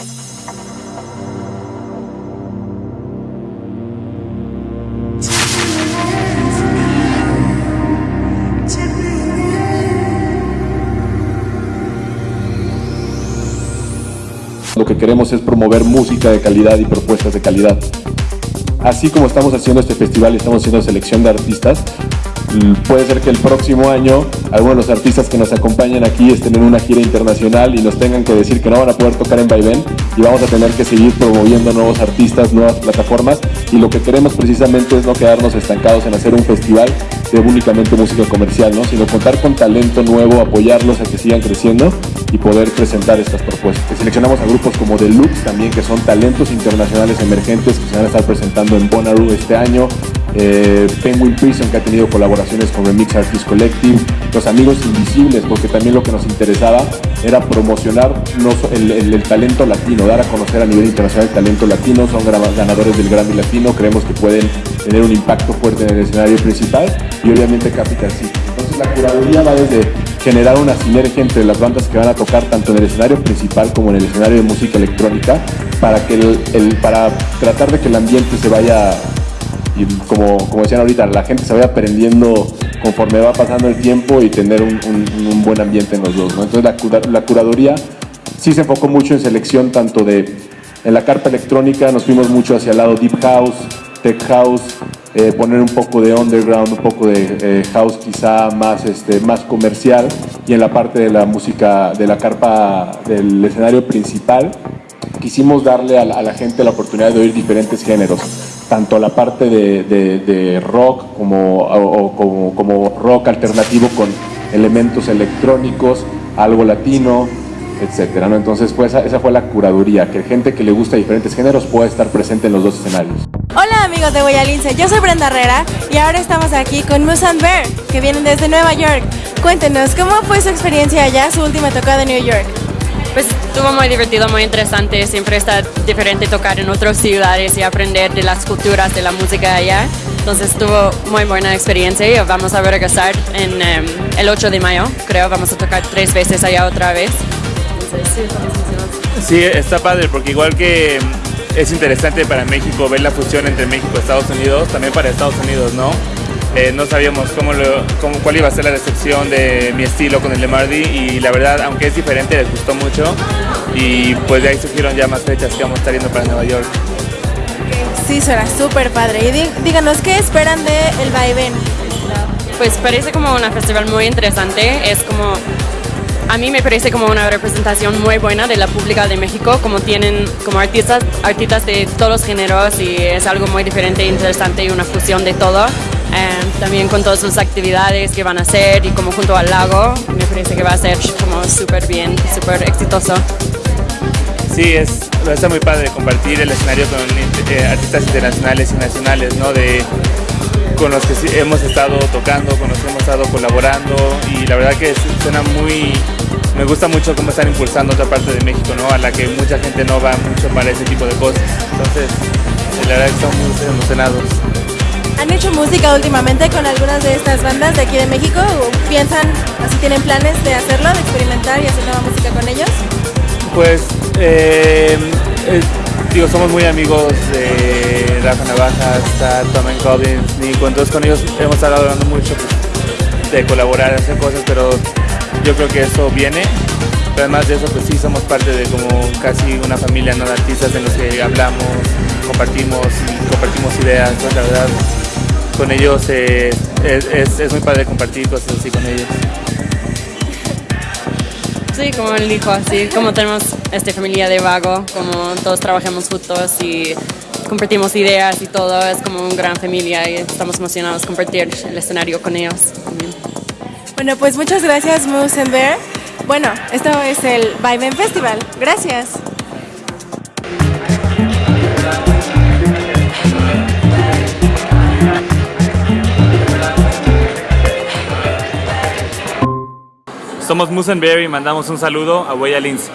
Lo que queremos es promover música de calidad y propuestas de calidad. Así como estamos haciendo este festival y estamos haciendo selección de artistas, puede ser que el próximo año algunos de los artistas que nos acompañan aquí estén en una gira internacional y nos tengan que decir que no van a poder tocar en Vaivén y vamos a tener que seguir promoviendo nuevos artistas, nuevas plataformas y lo que queremos precisamente es no quedarnos estancados en hacer un festival de únicamente música comercial, ¿no? sino contar con talento nuevo, apoyarlos a que sigan creciendo y poder presentar estas propuestas. Seleccionamos a grupos como Deluxe también, que son talentos internacionales emergentes que se van a estar presentando en Bonnaroo este año, eh, Penguin Prison que ha tenido colaboraciones con Remix Artist Collective, Los Amigos Invisibles, porque también lo que nos interesaba era promocionar el, talento latino, dar a conocer a nivel internacional el talento latino, son ganadores del Grammy Latino, creemos que pueden tener un impacto fuerte en el escenario principal y obviamente Capital City. Entonces la curaduría va desde generar una sinergia entre las bandas que van a tocar tanto en el escenario principal como en el escenario de música electrónica para, que para tratar de que el ambiente se vaya y como, como decían ahorita, la gente se vaya aprendiendo conforme va pasando el tiempo y tener un, buen ambiente en los dos. Entonces la, la, curaduría sí se enfocó mucho en selección tanto de, en la carpa electrónica nos fuimos mucho hacia el lado deep house, tech house, eh, poner un poco de underground, un poco de eh, house quizá más, este, más comercial y en la parte de la música, de la carpa del escenario principal quisimos darle a la gente la oportunidad de oír diferentes géneros tanto la parte de, rock como, como, rock alternativo con elementos electrónicos, algo latino, etcétera. ¿no? Entonces fue esa, fue la curaduría, que gente que le gusta diferentes géneros pueda estar presente en los dos escenarios. Hola amigos de Boyalince, yo soy Brenda Herrera y ahora estamos aquí con Moose and Bear, que vienen desde Nueva York. Cuéntenos, ¿cómo fue su experiencia allá, su última tocada en New York? Pues estuvo muy divertido, muy interesante. Siempre está diferente tocar en otras ciudades y aprender de las culturas de la música allá. Entonces estuvo muy buena experiencia y vamos a regresar en em, el 8 de mayo, creo. Vamos a tocar tres veces allá otra vez. sí, está padre porque igual que em, es interesante para México ver la fusión entre México y Estados Unidos, también para Estados Unidos, ¿no? Eh, no sabíamos cómo, cómo, cuál iba a ser la recepción de mi estilo con el de Mardi y la verdad, aunque es diferente, les gustó mucho y pues de ahí surgieron ya más fechas que vamos a estar yendo para Nueva York. Sí, será súper padre. Y díganos, ¿qué esperan de el Vaivén? Pues parece como un festival muy interesante, es como a mí me parece como una representación muy buena de la pública de México, como tienen como artistas, artistas de todos los géneros y es algo muy diferente, interesante y una fusión de todo. Em, también con todas sus actividades que van a hacer y como junto al lago, me parece que va a ser como súper bien, súper exitoso. Sí, es, estar muy padre compartir el escenario con eh, artistas internacionales y nacionales, ¿no? De, con los que hemos estado tocando, con los que hemos estado colaborando y la verdad que suena muy, me gusta mucho cómo están impulsando otra parte de México, ¿no? A la que mucha gente no va mucho para ese tipo de cosas. Entonces, la verdad que estamos muy emocionados. ¿Han hecho música últimamente con algunas de estas bandas de aquí de México? ¿O piensan, así tienen planes de hacerlo, de experimentar y hacer nueva música con ellos? Pues, eh, digo, somos muy amigos de Rafa Navaja, está Tom Collins, Nico, entonces con ellos hemos estado hablando mucho pues, de colaborar, hacer cosas, pero yo creo que eso viene. Pero además de eso, pues sí, somos parte de como casi una familia ¿no? de artistas en los que hablamos, compartimos compartimos ideas, la verdad con ellos eh, es, muy padre compartir cosas así con ellos. Sí, como él dijo, así como tenemos esta familia de vago, como todos trabajamos juntos y compartimos ideas y todo, es como una gran familia y estamos emocionados de compartir el escenario con ellos Bueno, pues muchas gracias Moose Bear. Bueno, esto es el Vibe Festival. Gracias. Somos Musenberry y mandamos un saludo a Huella Lince.